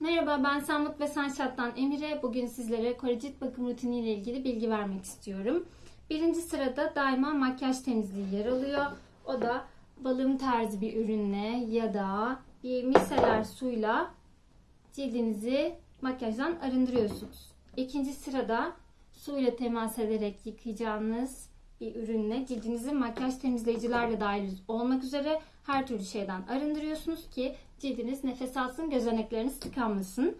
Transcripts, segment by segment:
Merhaba ben Samut ve Sunshot'tan Emire. Bugün sizlere Kore cilt bakım rutini ile ilgili bilgi vermek istiyorum. Birinci sırada daima makyaj temizliği yer alıyor. O da balım tarzı bir ürünle ya da bir miseler suyla cildinizi makyajdan arındırıyorsunuz. İkinci sırada suyla temas ederek yıkayacağınız bir ürünle cildinizi makyaj temizleyicilerle dahil olmak üzere her türlü şeyden arındırıyorsunuz ki cildiniz nefes alsın, gözenekleriniz tıkanmasın.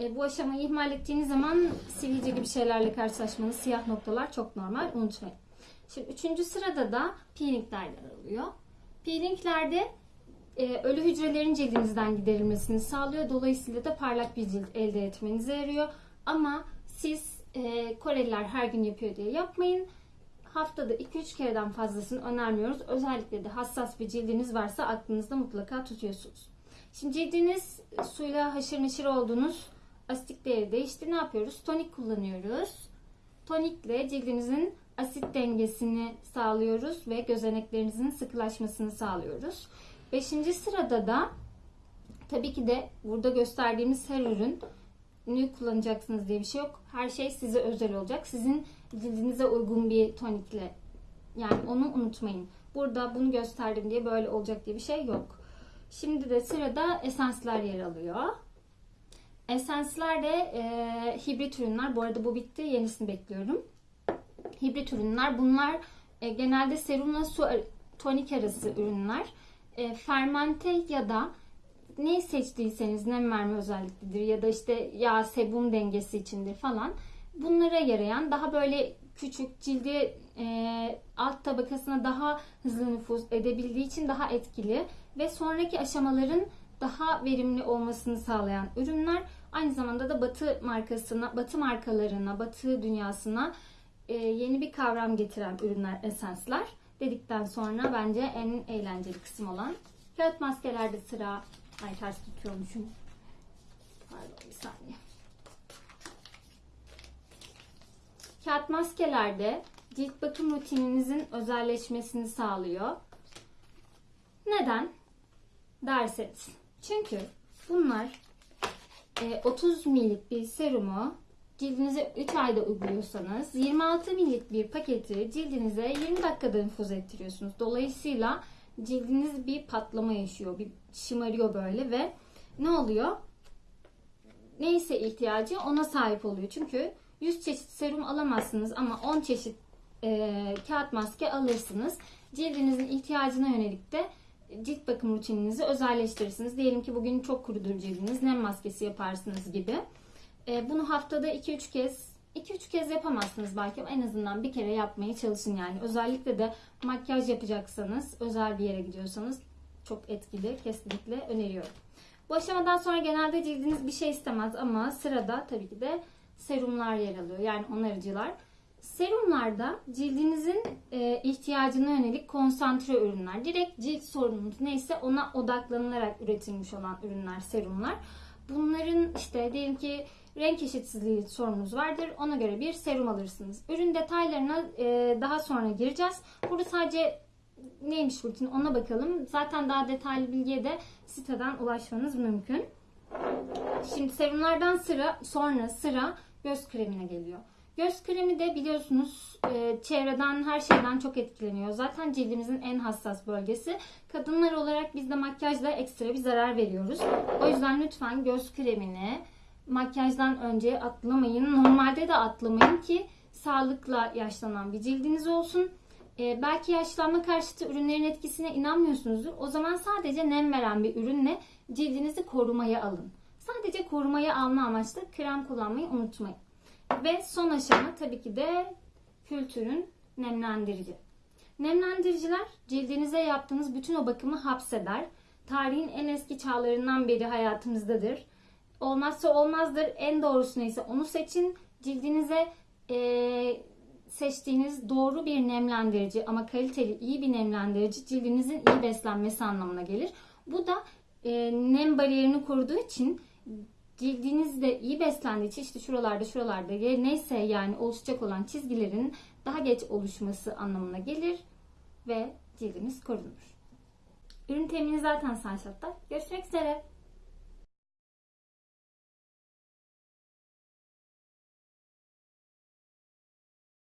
E, bu aşamayı ihmal ettiğiniz zaman sivilce gibi şeylerle karşılaşmanız, siyah noktalar çok normal. Unutmayın. Şimdi üçüncü sırada da peelingler yer alıyor. Peelinglerde e, ölü hücrelerin cildinizden giderilmesini sağlıyor. Dolayısıyla da parlak bir cilt elde etmenize yarıyor. Ama siz e, Koreliler her gün yapıyor diye yapmayın. Haftada 2-3 kereden fazlasını önermiyoruz. Özellikle de hassas bir cildiniz varsa aklınızda mutlaka tutuyorsunuz. Şimdi cildiniz suyla haşır neşir olduğunuz asitik değeri değişti. Ne yapıyoruz? Tonik kullanıyoruz. Tonikle cildinizin asit dengesini sağlıyoruz ve gözeneklerinizin sıkılaşmasını sağlıyoruz. Beşinci sırada da tabii ki de burada gösterdiğimiz her ürün kullanacaksınız diye bir şey yok. Her şey size özel olacak. Sizin cildinize uygun bir tonikle. Yani onu unutmayın. Burada bunu gösterdim diye böyle olacak diye bir şey yok. Şimdi de sırada esanslar yer alıyor. Esensler de e, hibrit ürünler. Bu arada bu bitti. Yenisini bekliyorum. Hibrit ürünler. Bunlar e, genelde serumla su tonik arası ürünler. E, fermente ya da ne seçtiyseniz nem verme özelliklidir ya da işte yağ sebum dengesi içindir falan. Bunlara yarayan daha böyle küçük cildi e, alt tabakasına daha hızlı nüfuz edebildiği için daha etkili ve sonraki aşamaların daha verimli olmasını sağlayan ürünler. Aynı zamanda da Batı markasına, Batı markalarına, Batı dünyasına e, yeni bir kavram getiren ürünler, esensler. Dedikten sonra bence en eğlenceli kısım olan kağıt maskelerde sıra. Ay ters tutuyormuşum. Pardon bir saniye. Kağıt maskelerde cilt bakım rutininizin özelleşmesini sağlıyor. Neden? Derseniz. Çünkü bunlar 30 millik bir serumu cildinize 3 ayda uyguluyorsanız 26 millik bir paketi cildinize 20 dakikada infuz ettiriyorsunuz. Dolayısıyla cildiniz bir patlama yaşıyor. Bir şımarıyor böyle ve ne oluyor? Neyse ihtiyacı ona sahip oluyor. Çünkü 100 çeşit serum alamazsınız ama 10 çeşit e, kağıt maske alırsınız. Cildinizin ihtiyacına yönelik de cilt bakım rutininizi özelleştirirsiniz. Diyelim ki bugün çok kurudur cildiniz. Nem maskesi yaparsınız gibi. E, bunu haftada 2-3 kez 2-3 kez yapamazsınız belki ama en azından bir kere yapmaya çalışın yani. Özellikle de makyaj yapacaksanız, özel bir yere gidiyorsanız çok etkili. Kesinlikle öneriyorum. Bu aşamadan sonra genelde cildiniz bir şey istemez ama sırada tabii ki de serumlar yer alıyor. Yani onarıcılar. Serumlarda cildinizin e, ihtiyacına yönelik konsantre ürünler. Direkt cilt sorununuz neyse ona odaklanılarak üretilmiş olan ürünler, serumlar. Bunların işte diyelim ki renk eşitsizliği sorununuz vardır. Ona göre bir serum alırsınız. Ürün detaylarına e, daha sonra gireceğiz. Burada sadece neymiş rutin ona bakalım. Zaten daha detaylı bilgiye de siteden ulaşmanız mümkün. Şimdi serumlardan sıra sonra sıra göz kremine geliyor. Göz kremi de biliyorsunuz e, çevreden her şeyden çok etkileniyor. Zaten cildimizin en hassas bölgesi. Kadınlar olarak biz de makyajla ekstra bir zarar veriyoruz. O yüzden lütfen göz kremini makyajdan önce atlamayın. Normalde de atlamayın ki sağlıkla yaşlanan bir cildiniz olsun. Ee, belki yaşlanma karşıtı ürünlerin etkisine inanmıyorsunuzdur. O zaman sadece nem veren bir ürünle cildinizi korumaya alın. Sadece korumaya alma amaçlı krem kullanmayı unutmayın. Ve son aşama tabii ki de kültürün nemlendirici. Nemlendiriciler cildinize yaptığınız bütün o bakımı hapseder. Tarihin en eski çağlarından beri hayatımızdadır. Olmazsa olmazdır. En doğrusu neyse onu seçin. Cildinize e, seçtiğiniz doğru bir nemlendirici ama kaliteli iyi bir nemlendirici cildinizin iyi beslenmesi anlamına gelir. Bu da e, nem bariyerini koruduğu için cildiniz de iyi beslendiği için işte şuralarda şuralarda neyse yani oluşacak olan çizgilerin daha geç oluşması anlamına gelir ve cildiniz korunur. Ürün temini zaten Sunshot'ta. Görüşmek üzere.